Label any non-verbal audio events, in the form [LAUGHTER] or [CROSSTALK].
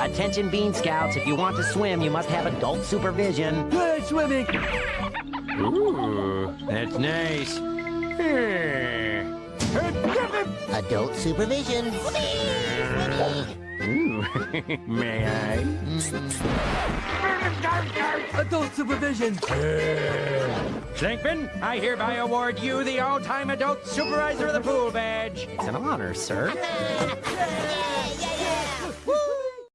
Attention Bean Scouts, if you want to swim, you must have adult supervision. Good swimming. Ooh, that's nice. Hmm. Adult supervision. Ooh, [LAUGHS] may I? Adult supervision. Slinkman, I hereby award you the all-time adult supervisor of the pool badge. It's an honor, sir. [LAUGHS]